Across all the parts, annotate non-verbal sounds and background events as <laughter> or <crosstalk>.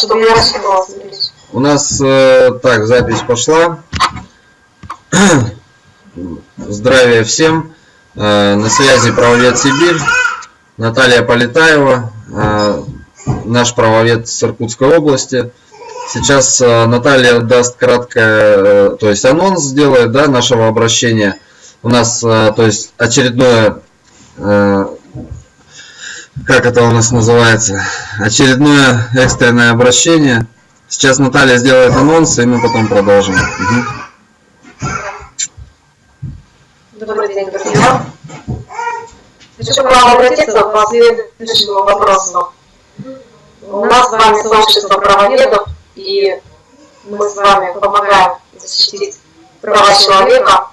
чтобы я рассчитывала. У нас э, так, запись пошла. <clears throat> Здравия всем. Э, на связи правовед Сибирь. Наталья Полетаева, э, наш правовед с Иркутской области. Сейчас э, Наталья даст краткое, э, то есть анонс сделает, да, нашего обращения. У нас, э, то есть очередное как это у нас называется, очередное экстренное обращение. Сейчас Наталья сделает анонс, и мы потом продолжим. Угу. Добрый день, друзья. Хочу к вам обратиться по следующему вопросу. У нас с вами сообщество правоведов, и мы с вами помогаем защитить права человека,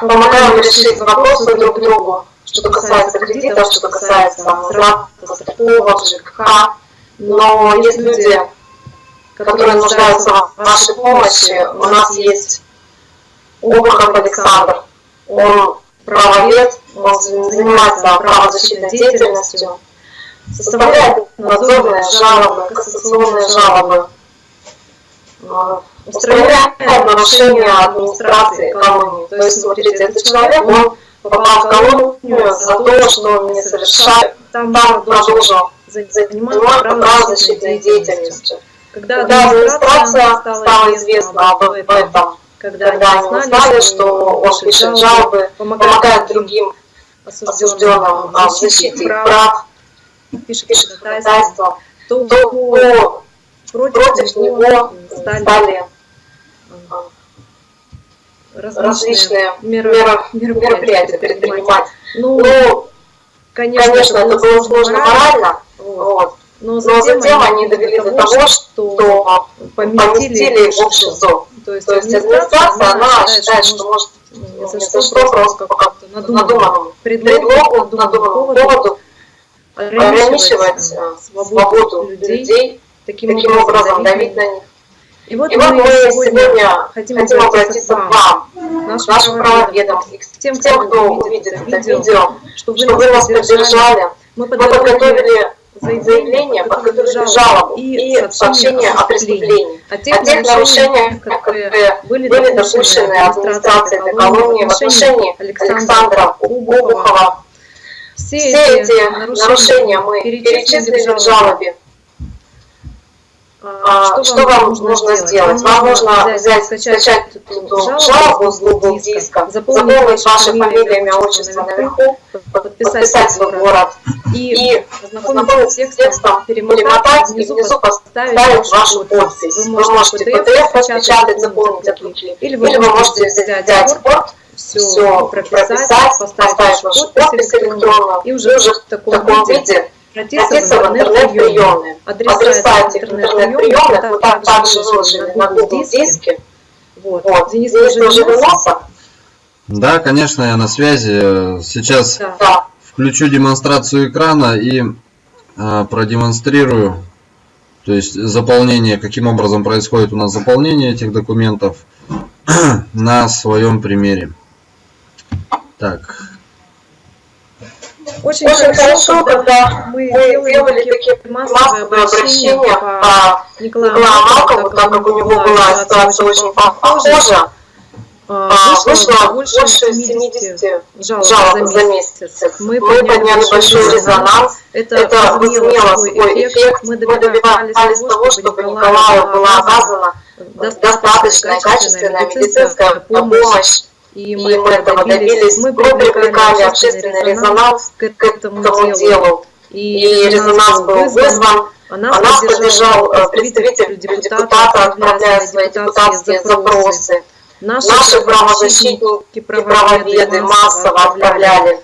помогаем решить вопросы друг другу, что касается кредитов, что касается возврата, страховок, ЖКХ. Но есть люди, которые нуждаются в вашей помощи. У нас есть Обухов Александр. Он правовед, он занимается правозащитной деятельностью, составляет надзорные жалобы, кассационные жалобы, устраняет нарушения администрации колонии. То есть, смотрите, этот человек, он попал в колонию за то, что он не совершает, там продолжил заниматься правозащитной деятельностью. Когда администрация стала известна об этом, когда они узнали, что он пишет жалобы, помогает другим осужденным в защите прав, пишет ходатайство, то против него стали различные мероприятия предпринимать. Ну, ну конечно, конечно, это было сложно морально, вот. Но затем, но затем они довели до того, что поместили в СИЗО. То есть, То есть администрация, она считает, что может если что, что просто по как-то надуманному предлогу, надуманному поводу ограничивать свободу людей, таким образом давить на них. И вот, и мы, мы сегодня хотим, хотим обратиться к вам, нашим, нашим правоведам, к тем, кто, кто увидит это видео, чтобы вы нас поддержали. Мы подготовили заявление, подготовили жалобу и, и сообщение о преступлении, о тех, о тех нарушениях, которые были допущены администрацией этой колонии в отношении Александра Обухова. Все эти нарушения мы перечислили в жалобе а, что, вам нужно сделать? Вам нужно взять, скачать эту жалобу с Google диска, заполнить ваши фамилии, имя, отчество наверху, подписать свой город. и ознакомиться с текстом, перемотать и внизу поставить вашу подпись. Вы можете PDF распечатать, заполнить от руки, или вы можете взять порт, все прописать, поставить вашу подпись электронную. И уже в таком виде обратиться в интернет-приемные. Адреса этих интернет-приемных вот так также выложены на Google диске. Вот. Вот. Денис, вернулся? Да, конечно, я на связи. Сейчас да. включу демонстрацию экрана и э, продемонстрирую, то есть заполнение, каким образом происходит у нас заполнение этих документов <clears throat> на своем примере. Так, очень, Очень хорошо, когда мы делали такие массовые обращения по Николаю Малкову, так как у него была ситуация очень похожа, а, вышло больше 70 жалоб за месяц. Мы подняли большой резонанс, это возымело свой эффект. Мы добивались того, чтобы Николаю была оказана достаточная качественная медицинская помощь и мы, и мы этого добились. Мы привлекали общественный резонанс к этому делу. И, резонанс был вызван. А нас, нас поддержал э, представитель депутата, отправляя свои депутатские запросы. Наши, Наши правозащитники, правоведы массово отправляли.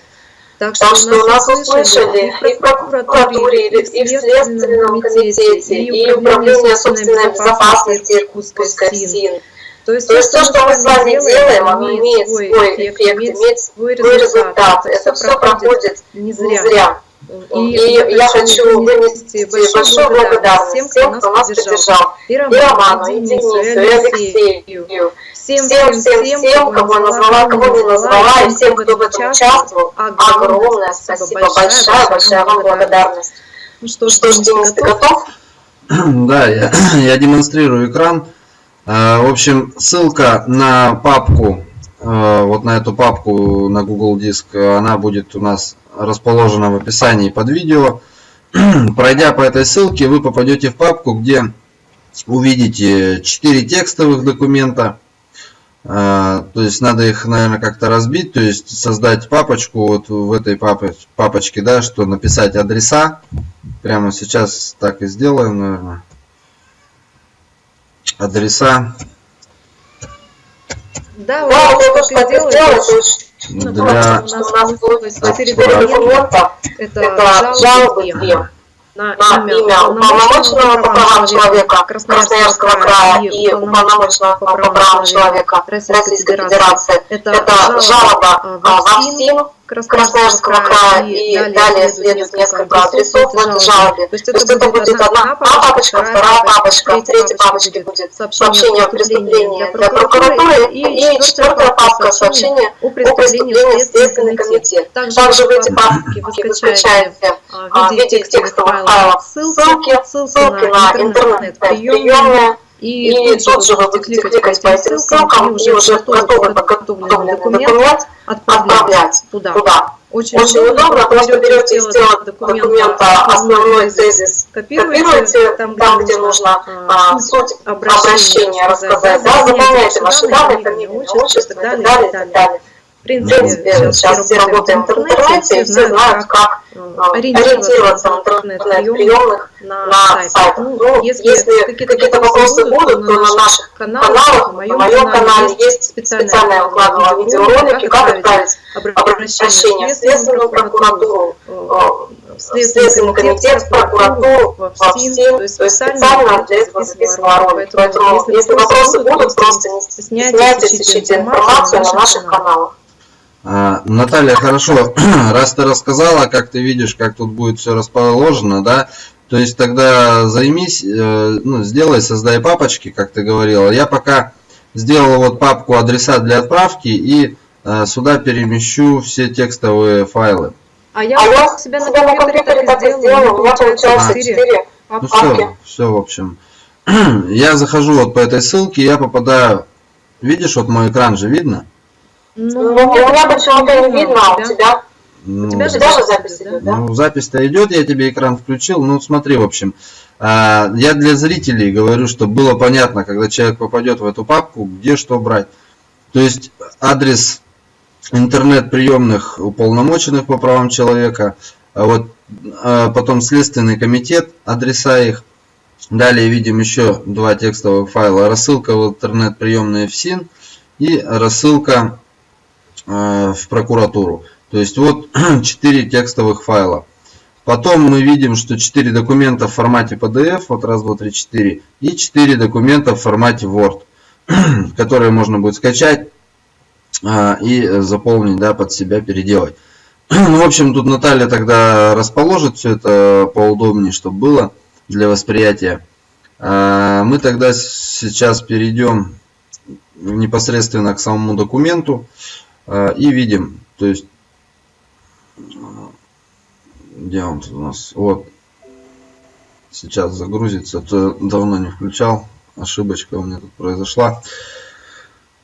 Так что, так что нас услышали и в прокуратуре, и в Следственном комитете, и Управление собственной безопасности Иркутской СИН. То есть, то, есть то, что мы с вами делаем, оно имеет свой эффект, имеет свой результат. Это все проходит не зря. И, и я хочу вынести большую благодарность всем, кто нас поддержал. И Роману, и Денису, и Алексею. Всем, всем, всем, всем, кого назвала, кого не назвала, и всем, кто в этом участвовал. Огромное спасибо, большая, большая вам благодарность. Ну что ж, Денис, ты готов? <clears throat> Да, я, <clears throat> я демонстрирую экран. Э, в общем, ссылка на папку, э, вот на эту папку на Google Диск, она будет у нас расположена в описании под видео. <clears throat> Пройдя по этой ссылке, вы попадете в папку, где увидите 4 текстовых документа. Э, то есть надо их, наверное, как-то разбить, то есть создать папочку вот в этой папочке, да, что написать адреса. Прямо сейчас так и сделаем, наверное. Адреса. Да, вот я тоже так и сделать. Для... У нас получилось 4 документа. Это жалобы две на имя уполномоченного по правам человека Красноярского края и уполномоченного по правам человека Российской Федерации. Это жалоба в АФСИН Красноярского края и далее следует несколько адресов в жалобе. То есть это будет одна папочка, вторая папочка, в третьей папочке будет сообщение о преступлении для прокуратуры и четвертая папка сообщение о преступлении в Следственный комитет. Также в эти папки вы скачаете в виде текстовых файлов ссылки, ссылки на интернет-приемные, и, и тут же вы будете кликать по этим ссылкам и уже готовый подготовленный документ отправлять туда. туда. Очень, Очень удобно, просто берете из тела документа основной тезис, копируете там, там где нужно а, суть обращения рассказать, да, заполняете ваши данные, фамилию, отчество и так далее, и так далее принципе, сейчас все работаем в интернете, и все знают, как ориентироваться в интернет-приемных на сайт. Ну, ну если какие-то вопросы будут, то на наших каналах, на моем канале есть специальная выкладывала видеоролики, как отправить обращение в Следственную прокуратуру, в Следственный комитет, в прокуратуру, в СТИН, то есть специально для этого записывала ролик. Поэтому, если вопросы будут, просто не стесняйтесь, ищите информацию на наших каналах. А, Наталья, хорошо, <clears throat> раз ты рассказала, как ты видишь, как тут будет все расположено, да, то есть тогда займись, э, ну, сделай, создай папочки, как ты говорила. Я пока сделал вот папку адреса для отправки и э, сюда перемещу все текстовые файлы. А я а у себя на компьютере так и сделала, у меня получается 4 Ну все, все, в общем. <clears throat> Я захожу вот по этой ссылке, я попадаю, видишь, вот мой экран же видно? Ну, у меня почему-то не видно, а у тебя? Ну, у тебя же даже запись идет, да? Ну, запись-то идет, я тебе экран включил. Ну, смотри, в общем, а, я для зрителей говорю, чтобы было понятно, когда человек попадет в эту папку, где что брать. То есть адрес интернет-приемных уполномоченных по правам человека, а вот а потом Следственный комитет, адреса их. Далее видим еще два текстовых файла. Рассылка в интернет-приемные в СИН и рассылка в прокуратуру. То есть вот <clears throat> 4 текстовых файла. Потом мы видим, что 4 документа в формате PDF, вот раз, два, три, четыре, и 4 документа в формате Word, <clears throat> которые можно будет скачать э, и заполнить, да, под себя переделать. <clears throat> Ну, в общем, тут Наталья тогда расположит все это поудобнее, чтобы было для восприятия. Э, мы тогда сейчас перейдем непосредственно к самому документу. А, и видим, то есть, где он у нас? Вот. Сейчас загрузится, то давно не включал. Ошибочка у меня тут произошла.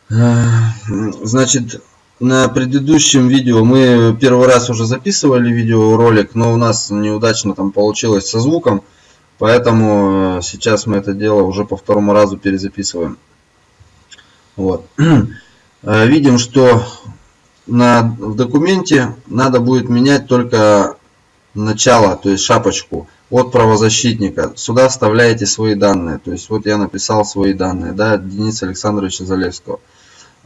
А, значит, на предыдущем видео мы первый раз уже записывали видеоролик, но у нас неудачно там получилось со звуком. Поэтому э, сейчас мы это дело уже по второму разу перезаписываем. Вот. <clears throat> Э, видим, что на, в документе надо будет менять только начало, то есть шапочку от правозащитника. Сюда вставляете свои данные. То есть вот я написал свои данные, да, Дениса Александровича Залевского.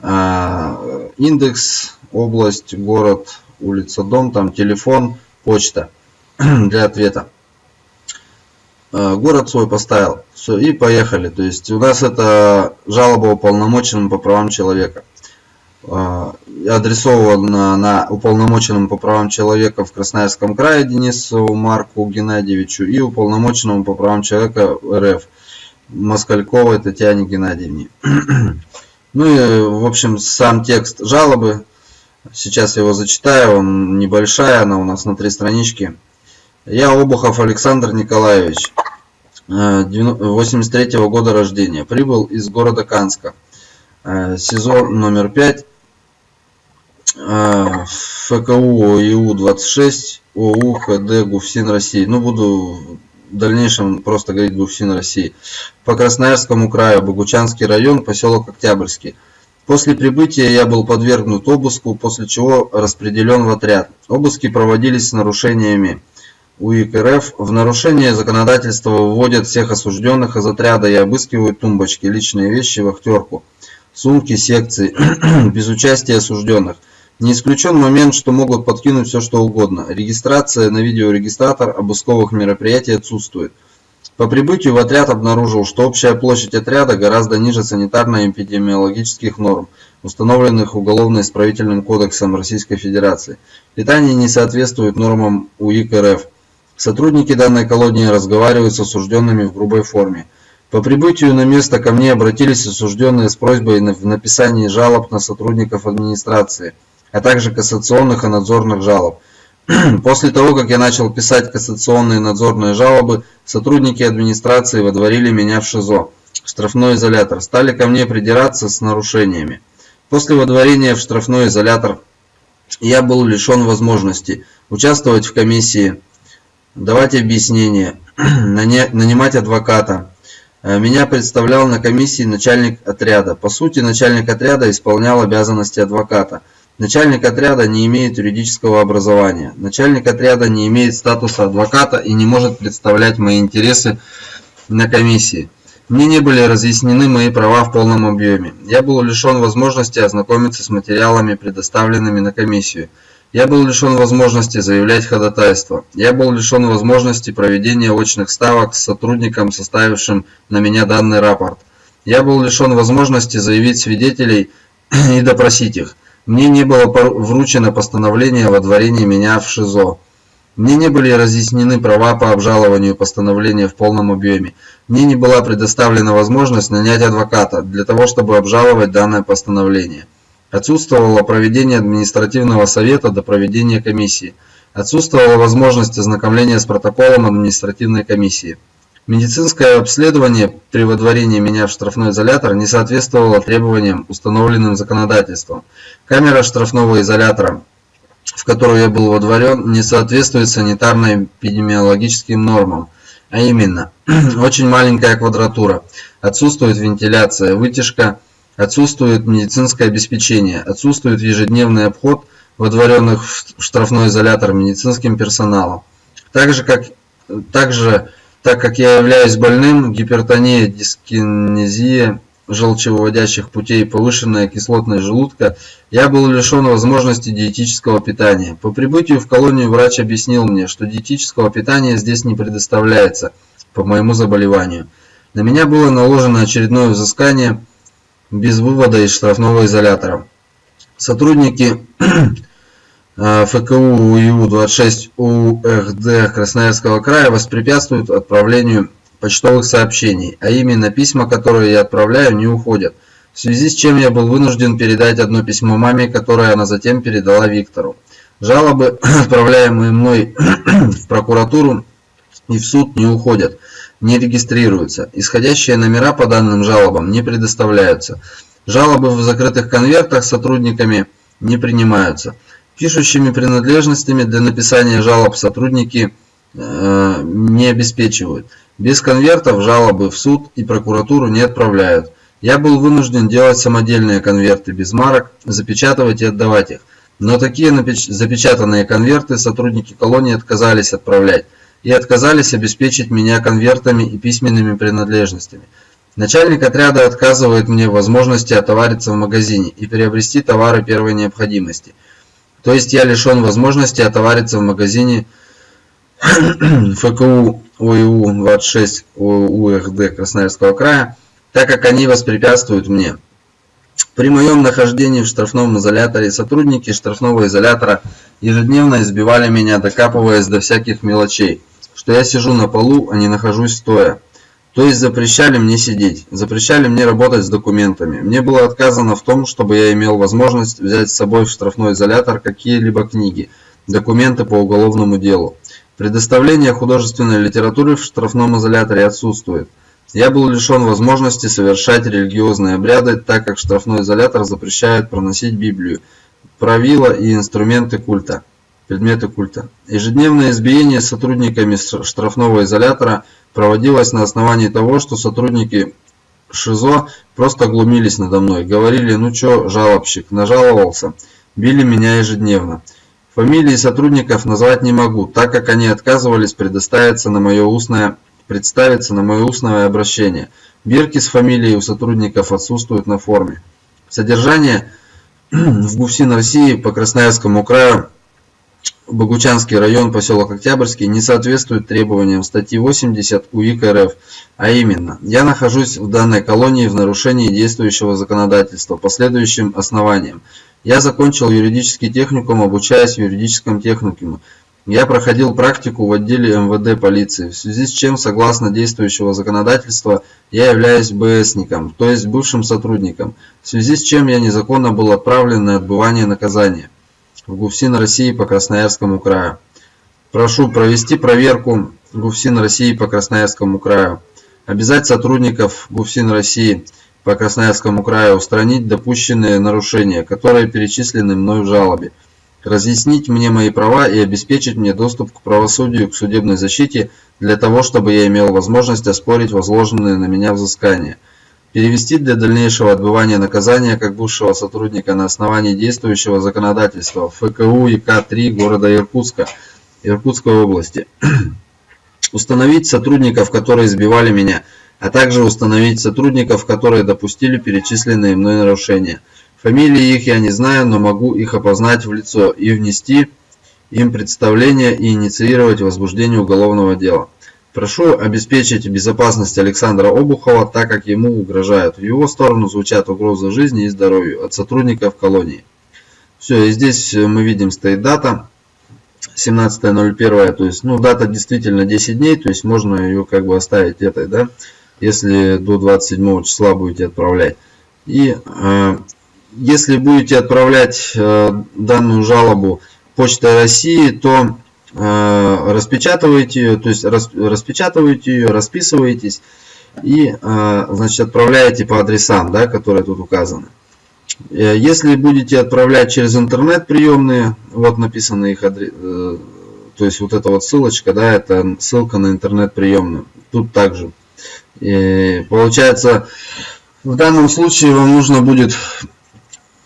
А, индекс, область, город, улица, дом, там телефон, почта <clears throat> для ответа. А, город свой поставил. Все, и поехали. То есть у нас это жалоба уполномоченному по правам человека. А, адресовано на уполномоченному по правам человека в Красноярском крае Денису Марку Геннадьевичу и уполномоченному по правам человека РФ Москальковой Татьяне Геннадьевне. <clears throat> Ну и, в общем, сам текст жалобы. Сейчас его зачитаю, он небольшая, она у нас на три странички. Я Обухов Александр Николаевич. 83 -го года рождения. Прибыл из города Канска. СИЗО номер 5. ФКУ ИУ-26 ОУ ХД ГУФСИН России. Ну, буду в дальнейшем просто говорить ГУФСИН России. По Красноярскому краю, Богучанский район, поселок Октябрьский. После прибытия я был подвергнут обыску, после чего распределен в отряд. Обыски проводились с нарушениями УИК РФ. В нарушение законодательства выводят всех осужденных из отряда и обыскивают тумбочки, личные вещи, вахтерку, сумки, секции, <clears throat> без участия осужденных. Не исключен момент, что могут подкинуть все что угодно. Регистрация на видеорегистратор обысковых мероприятий отсутствует. По прибытию в отряд обнаружил, что общая площадь отряда гораздо ниже санитарно-эпидемиологических норм, установленных Уголовно-исправительным кодексом Российской Федерации. Питание не соответствует нормам УИК РФ. Сотрудники данной колонии разговаривают с осужденными в грубой форме. По прибытию на место ко мне обратились осужденные с просьбой в написании жалоб на сотрудников администрации, а также кассационных и надзорных жалоб. <clears throat> После того, как я начал писать кассационные надзорные жалобы, сотрудники администрации водворили меня в ШИЗО, в штрафной изолятор, стали ко мне придираться с нарушениями. После водворения в штрафной изолятор я был лишен возможности участвовать в комиссии, давать объяснения, <clears throat> нанимать адвоката. Э, меня представлял на комиссии начальник отряда. По сути, начальник отряда исполнял обязанности адвоката – Начальник отряда не имеет юридического образования. Начальник отряда не имеет статуса адвоката и не может представлять мои интересы на комиссии. Мне не были разъяснены мои права в полном объеме. Я был лишен возможности ознакомиться с материалами, предоставленными на комиссию. Я был лишен возможности заявлять ходатайство. Я был лишен возможности проведения очных ставок с сотрудником, составившим на меня данный рапорт. Я был лишен возможности заявить свидетелей <clears throat> и допросить их. Мне не было вручено постановление о водворении меня в ШИЗО. Мне не были разъяснены права по обжалованию постановления в полном объеме. Мне не была предоставлена возможность нанять адвоката для того, чтобы обжаловать данное постановление. Отсутствовало проведение административного совета до проведения комиссии. Отсутствовала возможность ознакомления с протоколом административной комиссии. Медицинское обследование при выдворении меня в штрафной изолятор не соответствовало требованиям, установленным законодательством. Камера штрафного изолятора, в которую я был водворен, не соответствует санитарно-эпидемиологическим нормам, а именно, <clears throat> очень маленькая квадратура, отсутствует вентиляция, вытяжка, отсутствует медицинское обеспечение, отсутствует ежедневный обход водворенных в штрафной изолятор медицинским персоналом. Также, как, также так как я являюсь больным, гипертония, дискинезия желчевыводящих путей, повышенная кислотность желудка, я был лишен возможности диетического питания. По прибытию в колонию врач объяснил мне, что диетического питания здесь не предоставляется по моему заболеванию. На меня было наложено очередное взыскание без вывода из штрафного изолятора. Сотрудники ФКУ УИУ-26 УХД Красноярского края воспрепятствуют отправлению почтовых сообщений, а именно письма, которые я отправляю, не уходят. В связи с чем я был вынужден передать одно письмо маме, которое она затем передала Виктору. Жалобы, <clears throat> отправляемые мной <clears throat> в прокуратуру и в суд, не уходят, не регистрируются. Исходящие номера по данным жалобам не предоставляются. Жалобы в закрытых конвертах сотрудниками не принимаются. Пишущими принадлежностями для написания жалоб сотрудники э, не обеспечивают. Без конвертов жалобы в суд и прокуратуру не отправляют. Я был вынужден делать самодельные конверты без марок, запечатывать и отдавать их. Но такие запечатанные конверты сотрудники колонии отказались отправлять и отказались обеспечить меня конвертами и письменными принадлежностями. Начальник отряда отказывает мне возможности отовариться в магазине и приобрести товары первой необходимости – то есть я лишен возможности отовариться в магазине <clears throat> ФКУ ОИУ-26 УХД Красноярского края, так как они воспрепятствуют мне. При моем нахождении в штрафном изоляторе сотрудники штрафного изолятора ежедневно избивали меня, докапываясь до всяких мелочей, что я сижу на полу, а не нахожусь стоя. То есть запрещали мне сидеть, запрещали мне работать с документами. Мне было отказано в том, чтобы я имел возможность взять с собой в штрафной изолятор какие-либо книги, документы по уголовному делу. Предоставление художественной литературы в штрафном изоляторе отсутствует. Я был лишен возможности совершать религиозные обряды, так как штрафной изолятор запрещает проносить Библию, правила и инструменты культа, предметы культа. Ежедневное избиение сотрудниками штрафного изолятора проводилось на основании того, что сотрудники ШИЗО просто глумились надо мной, говорили, ну чё, жалобщик, нажаловался, били меня ежедневно. Фамилии сотрудников назвать не могу, так как они отказывались предоставиться на мое устное, представиться на мое устное обращение. Бирки с фамилией у сотрудников отсутствуют на форме. Содержание <clears throat> в ГУФСИН России по Красноярскому краю Богучанский район, поселок Октябрьский, не соответствует требованиям статьи 80 УИК РФ, а именно, я нахожусь в данной колонии в нарушении действующего законодательства по следующим основаниям. Я закончил юридический техникум, обучаясь в юридическом техникуме. Я проходил практику в отделе МВД полиции, в связи с чем, согласно действующего законодательства, я являюсь БСником, то есть бывшим сотрудником, в связи с чем я незаконно был отправлен на отбывание наказания ГУФСИН России по Красноярскому краю. Прошу провести проверку ГУФСИН России по Красноярскому краю. Обязать сотрудников ГУФСИН России по Красноярскому краю устранить допущенные нарушения, которые перечислены мной в жалобе. Разъяснить мне мои права и обеспечить мне доступ к правосудию, к судебной защите, для того, чтобы я имел возможность оспорить возложенные на меня взыскания перевести для дальнейшего отбывания наказания как бывшего сотрудника на основании действующего законодательства ФКУ ИК-3 города Иркутска, Иркутской области. <clears throat> Установить сотрудников, которые избивали меня, а также установить сотрудников, которые допустили перечисленные мной нарушения. Фамилии их я не знаю, но могу их опознать в лицо и внести им представление и инициировать возбуждение уголовного дела. Прошу обеспечить безопасность Александра Обухова, так как ему угрожают. В его сторону звучат угрозы жизни и здоровью от сотрудников колонии. Все, и здесь мы видим стоит дата 17.01, то есть, ну, дата действительно 10 дней, то есть можно ее как бы оставить этой, да, если до 27 числа будете отправлять. И э, если будете отправлять э, данную жалобу Почтой России, то Э, распечатываете ее, то есть распечатываете ее, расписываетесь и э, значит, отправляете по адресам, да, которые тут указаны. Э, если будете отправлять через интернет приемные, вот написаны их адрес, то есть вот эта вот ссылочка, да, это ссылка на интернет приемную. Тут также. И получается, в данном случае вам нужно будет Э,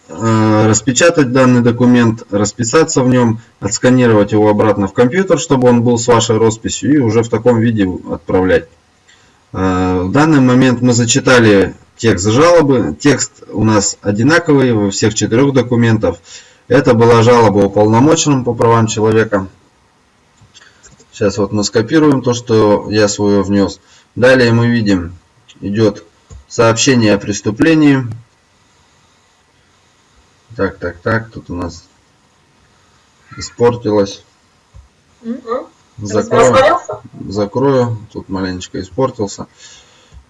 распечатать данный документ, расписаться в нем, отсканировать его обратно в компьютер, чтобы он был с вашей росписью и уже в таком виде отправлять. Э, в данный момент мы зачитали текст жалобы. Текст у нас одинаковый во всех четырех документах. Это была жалоба уполномоченным по правам человека. Сейчас вот мы скопируем то, что я свое внес. Далее мы видим, идет сообщение о преступлении. Так, так, так, тут у нас испортилось. Закрою, закрою, тут маленечко испортился.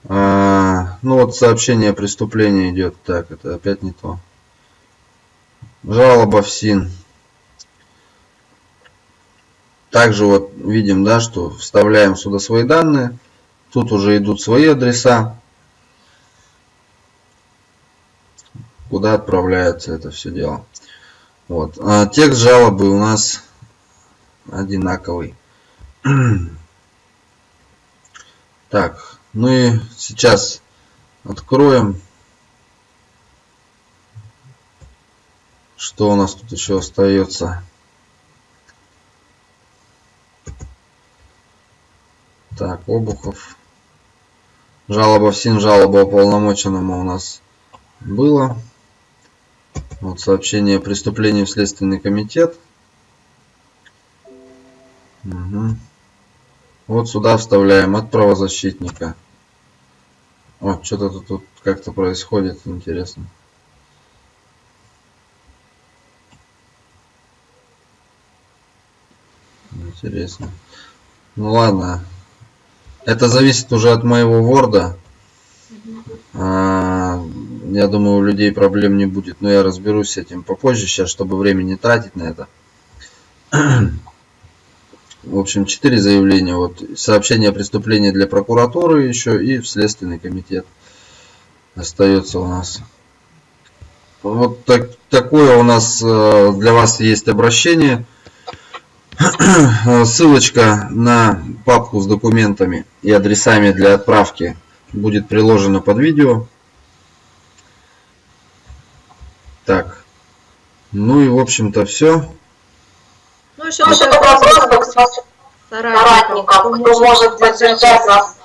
А, ну вот сообщение о преступлении идет. Так, это опять не то. Жалоба в СИН. Также вот видим, да, что вставляем сюда свои данные. Тут уже идут свои адреса. Куда отправляется это все дело. Вот. А текст жалобы у нас одинаковый. <clears throat> Так, ну и сейчас откроем, что у нас тут еще остается. Так, Обухов. Жалоба в СИН, жалоба уполномоченному у нас было. Вот сообщение о преступлении в Следственный комитет. Угу. Вот сюда вставляем от правозащитника. О, что-то тут, тут как-то происходит, интересно. Интересно. Ну ладно. Это зависит уже от моего ворда. А, я думаю, у людей проблем не будет, но я разберусь с этим попозже сейчас, чтобы время не тратить на это. В общем, четыре заявления. Вот сообщение о преступлении для прокуратуры еще и в Следственный комитет остается у нас. Вот так, такое у нас э, для вас есть обращение. <clears throat> Ссылочка на папку с документами и адресами для отправки будет приложена под видео. Так. Ну и в общем-то все. Ну, еще Ну, такой вопрос вопрос к к соратникам, соратникам, кто может поддержать нас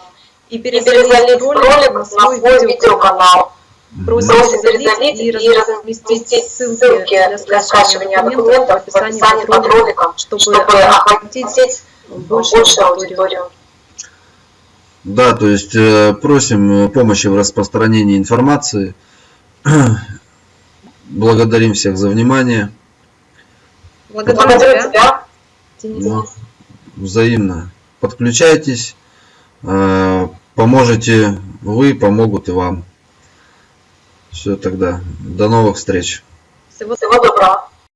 и перезалить ролик ролик на свой видеоканал. Просим перезалить и перезалить и разместить ссылки для для скачивания документов в описании под роликом, чтобы чтобы охватить большую аудиторию. Да, то есть э, просим помощи в распространении информации. <clears throat> Благодарим всех за внимание. Благодарю Благодарю тебя, тебя. Денис. Ну, взаимно. Подключайтесь. э, Поможете вы, помогут и вам. Все тогда. До новых встреч. Всего Всего доброго.